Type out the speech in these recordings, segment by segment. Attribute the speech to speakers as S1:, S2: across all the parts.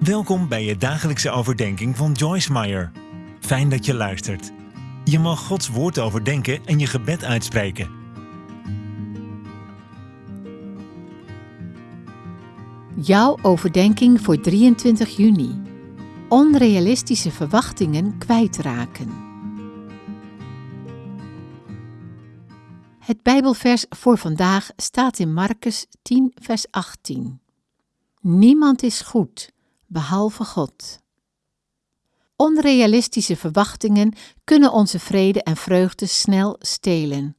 S1: Welkom bij je dagelijkse overdenking van Joyce Meyer. Fijn dat je luistert. Je mag Gods woord overdenken en je gebed uitspreken.
S2: Jouw overdenking voor 23 juni. Onrealistische verwachtingen kwijtraken. Het Bijbelvers voor vandaag staat in Marcus 10, vers 18. Niemand is goed, behalve God. Onrealistische verwachtingen kunnen onze vrede en vreugde snel stelen.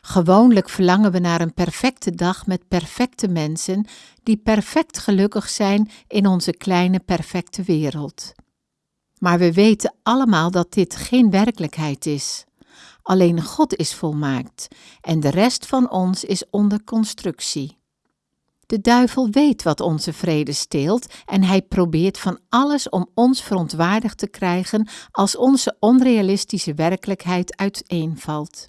S2: Gewoonlijk verlangen we naar een perfecte dag met perfecte mensen die perfect gelukkig zijn in onze kleine perfecte wereld. Maar we weten allemaal dat dit geen werkelijkheid is. Alleen God is volmaakt en de rest van ons is onder constructie. De duivel weet wat onze vrede steelt en hij probeert van alles om ons verontwaardigd te krijgen als onze onrealistische werkelijkheid uiteenvalt.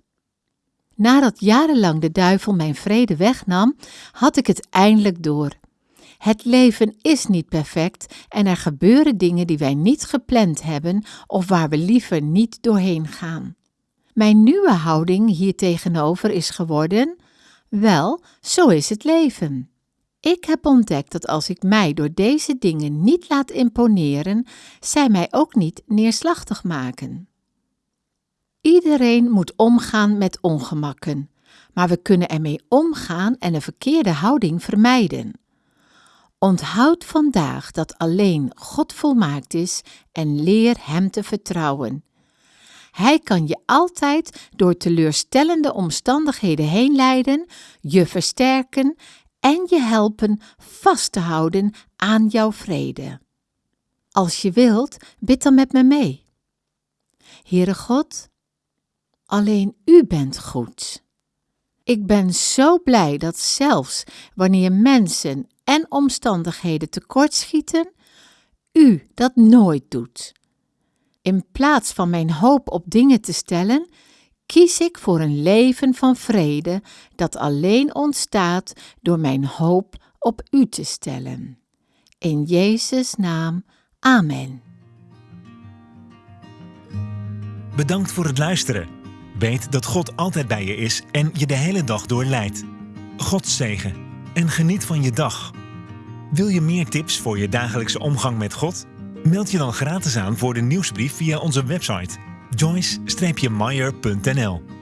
S2: Nadat jarenlang de duivel mijn vrede wegnam, had ik het eindelijk door. Het leven is niet perfect en er gebeuren dingen die wij niet gepland hebben of waar we liever niet doorheen gaan. Mijn nieuwe houding hier tegenover is geworden: wel, zo is het leven. Ik heb ontdekt dat als ik mij door deze dingen niet laat imponeren, zij mij ook niet neerslachtig maken. Iedereen moet omgaan met ongemakken, maar we kunnen ermee omgaan en een verkeerde houding vermijden. Onthoud vandaag dat alleen God volmaakt is en leer Hem te vertrouwen. Hij kan je altijd door teleurstellende omstandigheden heen leiden, je versterken en je helpen vast te houden aan jouw vrede. Als je wilt, bid dan met me mee. Heere God, alleen U bent goed. Ik ben zo blij dat zelfs wanneer mensen en omstandigheden tekortschieten, U dat nooit doet. In plaats van mijn hoop op dingen te stellen, kies ik voor een leven van vrede dat alleen ontstaat door mijn hoop op U te stellen. In Jezus' naam, Amen.
S1: Bedankt voor het luisteren. Weet dat God altijd bij je is en je de hele dag door leidt. God zegen en geniet van je dag. Wil je meer tips voor je dagelijkse omgang met God? Meld je dan gratis aan voor de nieuwsbrief via onze website joyce-meyer.nl